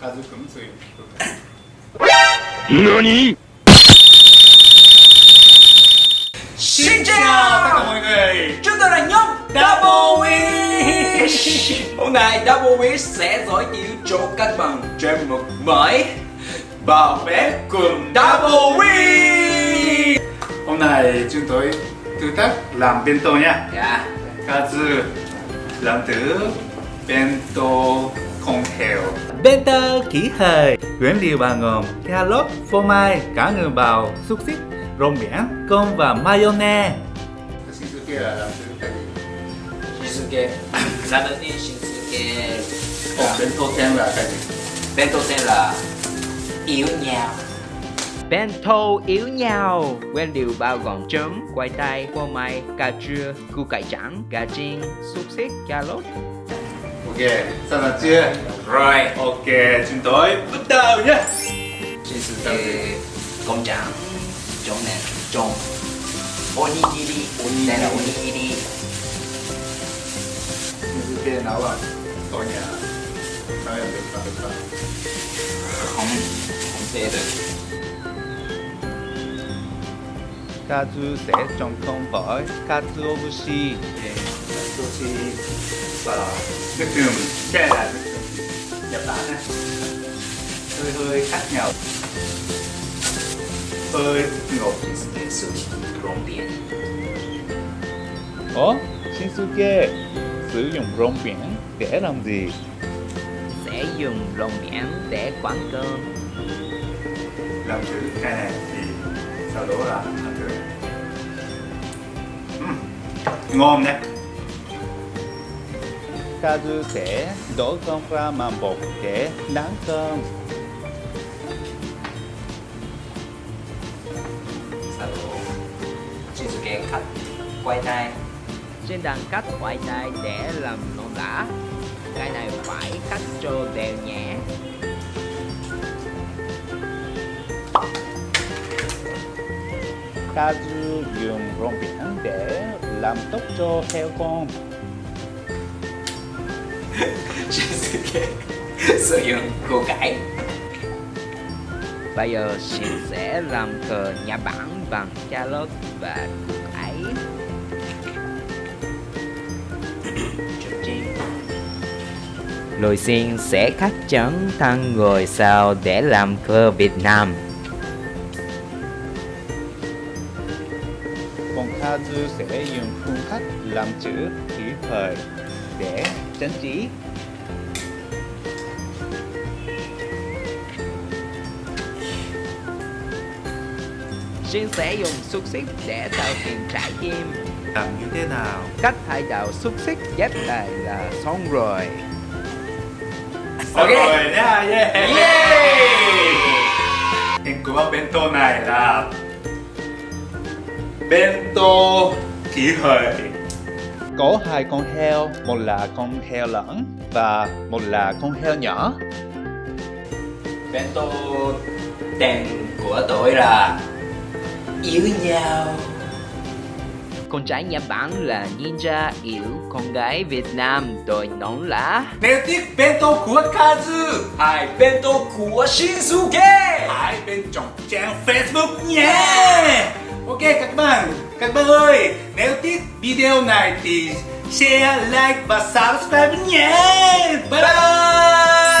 Kazu cũng Xin chào tất cả mọi người Chúng tôi là nhóm Double Wish. Hôm nay Double Wish sẽ giới thiệu cho các bạn chuyên mục mới bảo vệ cùng Double Wish. Hôm nay chúng tôi thử thách làm bento nha. Dạ. Kazu làm từ bento không heo Bento kỹ thời Nguyên liệu bao gồm cà rốt, phô mai, cá ngừ bào, xúc xích, rong biển, cơm và mayonnaise. Shinsuke là làm thử cái gì? Shinsuke. Làm đầu tiên Shinsuke. Còn bento ten là cái gì? Bento tên là Yếu nhào. Bento yếu nhau Nguyên liệu bao gồm trứng, khoai tây, phô mai, cà chua, củ cải trắng, gà chiên, xúc xích, cà rốt Ok, sẵn sàng chưa? Rồi Ok, chúng tôi bắt đầu nhé. Shinsuke công trạng Trong này Trong Onigiri. Đây là onigiri. Shinsuke nấu à? Tôi nhà Nói là được và được và Không Không thể được. Kazu sẽ trồng không với Katsuobushi Sushi và nước Cái này là nước đường Nhật Bản nè Hơi hơi khác nhau. Hơi ngọt dụng rong biển Ủa? Shinsuke sử dụng rong biển để làm gì? Sẽ dùng rong biển để quán cơm. Làm thử cái này thì sau đó là làm Ừm, ngon đấy Kazu sẽ đổ cơm ra màng bột để nắng cơm. Sau đó Shinsuke cắt Quay tay Trên đang cắt khoai tây để làm non lã. Cái này phải cắt cho đều nhẹ. Kazu dùng rong biển để làm tốt cho heo con Shinsuke sử dụng củ cải. Bây giờ Shin sẽ làm cờ nhà bản bằng charlotte và củ cải Lôi Xin sẽ cắt chấn thăng người sao để làm cờ Việt Nam. Còn Kazu sẽ dùng phương cách làm chữ khí thời để trang trí Shin sẽ dùng xúc xích để tạo hình trái tim làm như thế nào? Cách hai đầu xúc xích ghép lại là xong rồi Xong Ok. rồi nha yeah. Yeah Tên của bento này là Bento kỷ hợi Có hai con heo, một là con heo lớn và một là con heo nhỏ. Bento tên của tôi là Yếu nhau. Con trai Nhật Bản là ninja yếu Con gái Việt Nam tôi nón lá Nếu thích bento của Kazu Hay bento của Shinsuke. Hãy bên trong trang Facebook nhé Ok các bạn Các bạn ơi Nếu thích video này thì share, like và subscribe nhé Bye bye